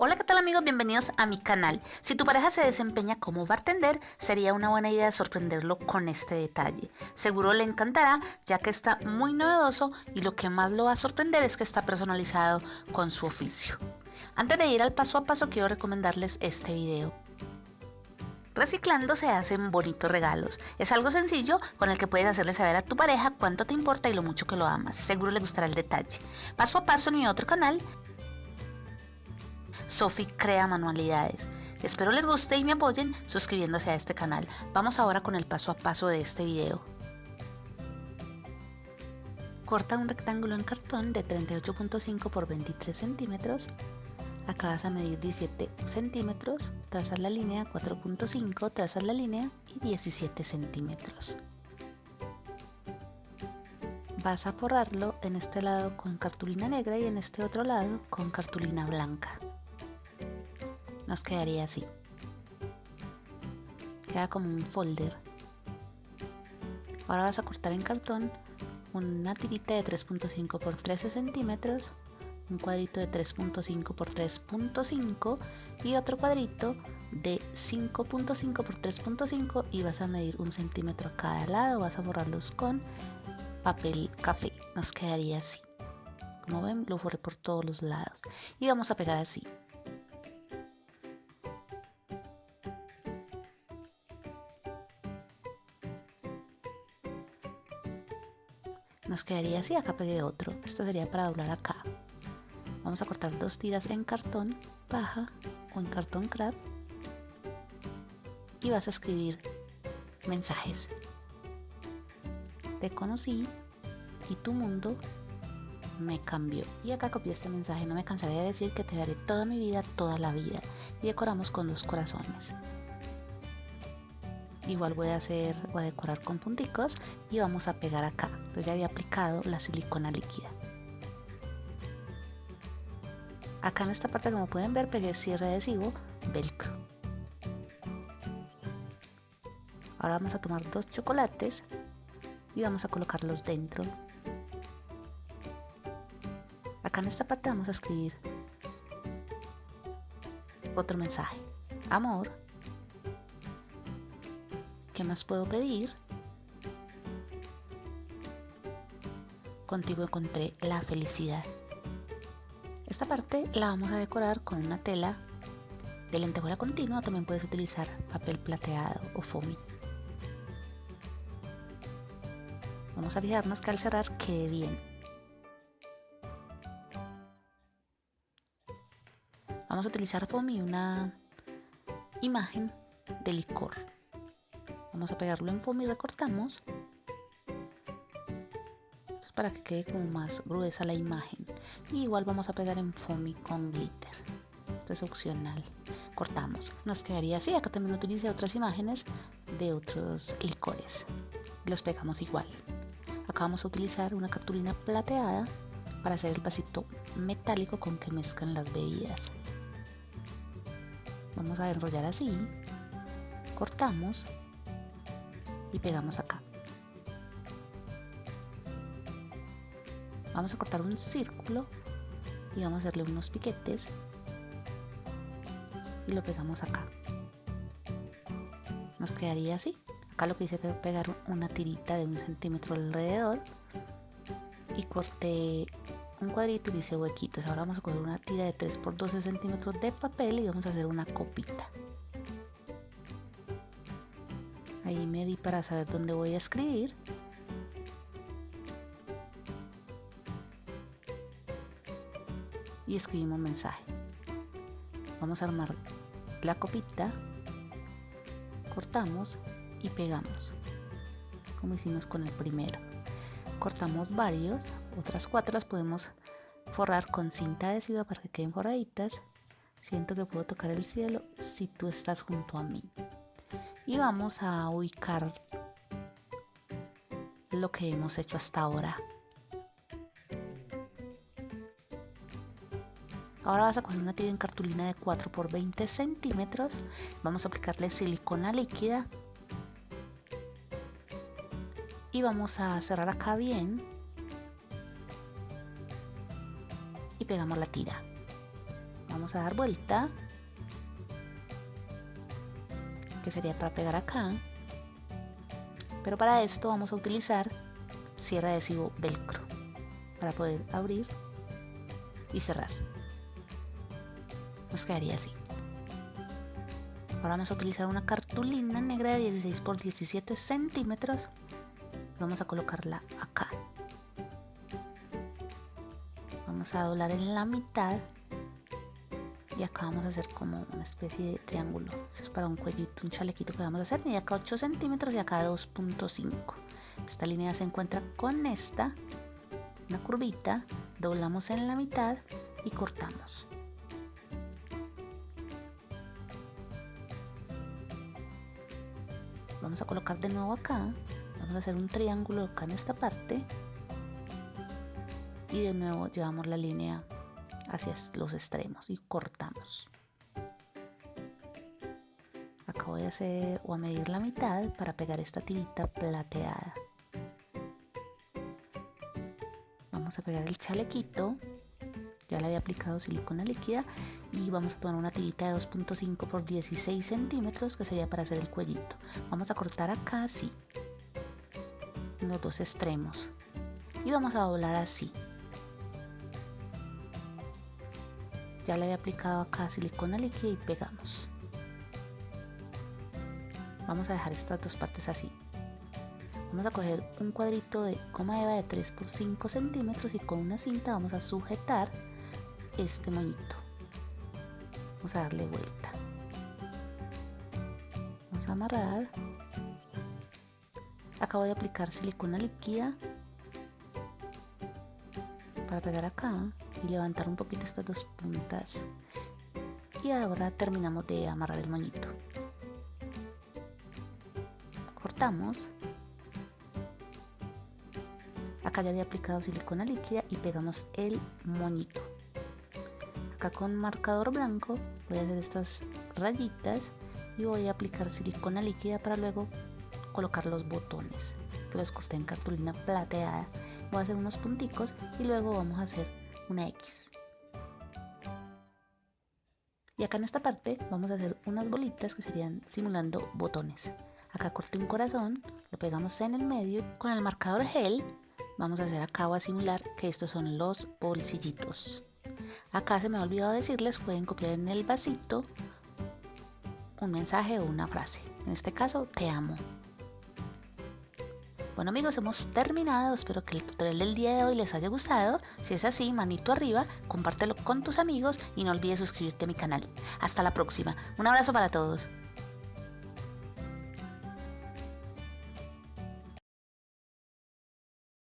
Hola, ¿qué tal amigos? Bienvenidos a mi canal. Si tu pareja se desempeña como bartender, sería una buena idea sorprenderlo con este detalle. Seguro le encantará, ya que está muy novedoso y lo que más lo va a sorprender es que está personalizado con su oficio. Antes de ir al paso a paso, quiero recomendarles este video. Reciclando se hacen bonitos regalos. Es algo sencillo con el que puedes hacerle saber a tu pareja cuánto te importa y lo mucho que lo amas. Seguro le gustará el detalle. Paso a paso en mi otro canal Sophie crea manualidades. Espero les guste y me apoyen suscribiéndose a este canal. Vamos ahora con el paso a paso de este video. Corta un rectángulo en cartón de 38.5 por 23 centímetros. Acá vas a medir 17 centímetros, trazar la línea 4.5, trazar la línea y 17 centímetros. Vas a forrarlo en este lado con cartulina negra y en este otro lado con cartulina blanca nos quedaría así. Queda como un folder. Ahora vas a cortar en cartón una tirita de 3.5 por 13 centímetros, un cuadrito de 3.5 por 3.5 y otro cuadrito de 5.5 por 3.5 y vas a medir un centímetro a cada lado, vas a borrarlos con papel café, nos quedaría así. Como ven, lo borré por todos los lados y vamos a pegar así. Nos quedaría así, acá pegué otro, esto sería para doblar acá. Vamos a cortar dos tiras en cartón paja o en cartón craft y vas a escribir mensajes. Te conocí y tu mundo me cambió. Y acá copié este mensaje, no me cansaré de decir que te daré toda mi vida, toda la vida. Y decoramos con los corazones. Igual voy a hacer, voy a decorar con punticos y vamos a pegar acá. Entonces ya había aplicado la silicona líquida. Acá en esta parte como pueden ver pegué cierre adhesivo velcro. Ahora vamos a tomar dos chocolates y vamos a colocarlos dentro. Acá en esta parte vamos a escribir otro mensaje. Amor, ¿Qué más puedo pedir? Contigo encontré la felicidad. Esta parte la vamos a decorar con una tela de lentejuela continua. También puedes utilizar papel plateado o foamy. Vamos a fijarnos que al cerrar quede bien. Vamos a utilizar foamy una imagen de licor. Vamos a pegarlo en foamy y recortamos. Esto es para que quede como más gruesa la imagen. Igual vamos a pegar en foamy con glitter. Esto es opcional. Cortamos. Nos quedaría así. Acá también utilicé otras imágenes de otros licores. Los pegamos igual. Acá vamos a utilizar una cartulina plateada para hacer el vasito metálico con que mezclan las bebidas. Vamos a enrollar así. Cortamos y pegamos acá. Vamos a cortar un círculo y vamos a hacerle unos piquetes y lo pegamos acá. Nos quedaría así. Acá lo que hice fue pegar una tirita de un centímetro alrededor y corté un cuadrito y hice huequitos. Ahora vamos a coger una tira de 3 por 12 centímetros de papel y vamos a hacer una copita. Ahí me di para saber dónde voy a escribir. Y escribimos mensaje. Vamos a armar la copita, cortamos y pegamos, como hicimos con el primero. Cortamos varios, otras cuatro las podemos forrar con cinta adhesiva para que queden forraditas. Siento que puedo tocar el cielo si tú estás junto a mí y vamos a ubicar lo que hemos hecho hasta ahora. Ahora vas a coger una tira en cartulina de 4 por 20 centímetros. Vamos a aplicarle silicona líquida. Y vamos a cerrar acá bien. Y pegamos la tira. vamos a dar vuelta que sería para pegar acá. Pero para esto vamos a utilizar cierre adhesivo velcro para poder abrir y cerrar. Nos quedaría así. Ahora vamos a utilizar una cartulina negra de 16 por 17 centímetros. Vamos a colocarla acá. Vamos a doblar en la mitad y acá vamos a hacer como una especie de triángulo. Eso es para un cuellito, un chalequito que vamos a hacer y acá 8 centímetros y acá 2.5 esta línea se encuentra con esta una curvita doblamos en la mitad y cortamos. Vamos a colocar de nuevo acá vamos a hacer un triángulo acá en esta parte. Y de nuevo llevamos la línea hacia los extremos y cortamos. Acá voy a hacer o a medir la mitad para pegar esta tirita plateada. Vamos a pegar el chalequito. Ya le había aplicado silicona líquida y vamos a tomar una tirita de 2.5 por 16 centímetros que sería para hacer el cuellito. Vamos a cortar acá así, los dos extremos y vamos a doblar así. Ya le había aplicado acá silicona líquida y pegamos. Vamos a dejar estas dos partes así. Vamos a coger un cuadrito de goma eva de 3 por 5 centímetros y con una cinta vamos a sujetar este moñito. Vamos a darle vuelta. Vamos a amarrar. Acabo de aplicar silicona líquida para pegar acá y levantar un poquito estas dos puntas. Y ahora terminamos de amarrar el moñito. Cortamos. Acá ya había aplicado silicona líquida y pegamos el moñito. Acá con marcador blanco voy a hacer estas rayitas y voy a aplicar silicona líquida para luego colocar los botones. Que los corté en cartulina plateada. Voy a hacer unos punticos y luego vamos a hacer una X. Y acá en esta parte vamos a hacer unas bolitas que serían simulando botones. Acá corté un corazón lo pegamos en el medio. Con el marcador gel vamos a hacer acá a simular que estos son los bolsillitos. Acá se me ha olvidado decirles pueden copiar en el vasito un mensaje o una frase. En este caso te amo bueno amigos, hemos terminado. Espero que el tutorial del día de hoy les haya gustado. Si es así, manito arriba, compártelo con tus amigos y no olvides suscribirte a mi canal. Hasta la próxima. Un abrazo para todos.